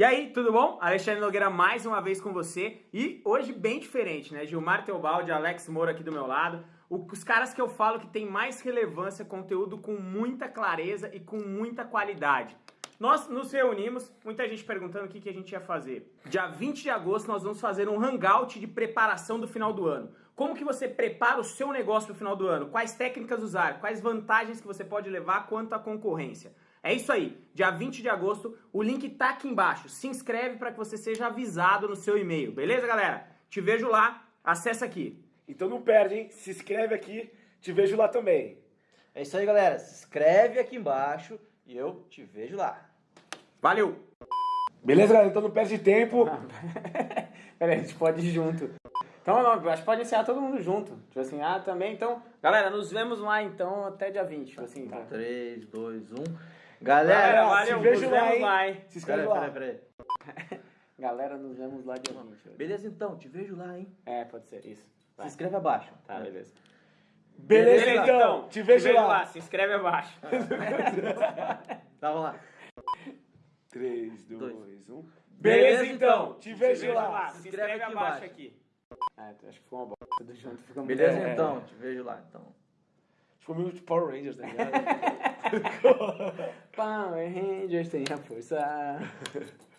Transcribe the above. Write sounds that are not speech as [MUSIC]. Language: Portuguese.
E aí, tudo bom? Alexandre Nogueira mais uma vez com você e hoje bem diferente, né? Gilmar Teobaldi, Alex Moura aqui do meu lado. Os caras que eu falo que tem mais relevância, conteúdo com muita clareza e com muita qualidade. Nós nos reunimos, muita gente perguntando o que, que a gente ia fazer. Dia 20 de agosto nós vamos fazer um hangout de preparação do final do ano. Como que você prepara o seu negócio para o final do ano? Quais técnicas usar? Quais vantagens que você pode levar quanto à concorrência? É isso aí, dia 20 de agosto, o link tá aqui embaixo. Se inscreve para que você seja avisado no seu e-mail, beleza, galera? Te vejo lá, acessa aqui. Então não perde, hein? Se inscreve aqui, te vejo lá também. É isso aí, galera. Se inscreve aqui embaixo e eu te vejo lá. Valeu! Beleza, galera? Então não perde tempo. [LAUGHS] Peraí, a gente pode ir junto. Então, não, acho que pode encerrar todo mundo junto. Tipo assim, ah, também, então... Galera, nos vemos lá, então, até dia 20. Tipo assim, tá. 3, 2, 1. Galera, Galera, valeu, te vejo nos lá, vemos hein? lá, hein? Se inscreve peraí, lá. peraí, peraí. [LAUGHS] Galera, nos vemos lá dia 20. Beleza, então. Te vejo lá, hein? É, pode ser, isso. Se Vai. inscreve abaixo. Tá, beleza. Beleza, então. Te vejo lá. Se inscreve abaixo. [LAUGHS] Tava lá. 3, Dois. 2, 1. Beleza, Beleza, então. Te Se vejo inscreve lá. Se Se inscreve inscreve aqui abaixo aqui. Ah, acho que ficou uma bosta. Tudo junto fica muito... Beleza, é, então. Te vejo lá, então. Ficou meio de Power Rangers, tá ligado? [LAUGHS] Power Rangers tem a força. [LAUGHS]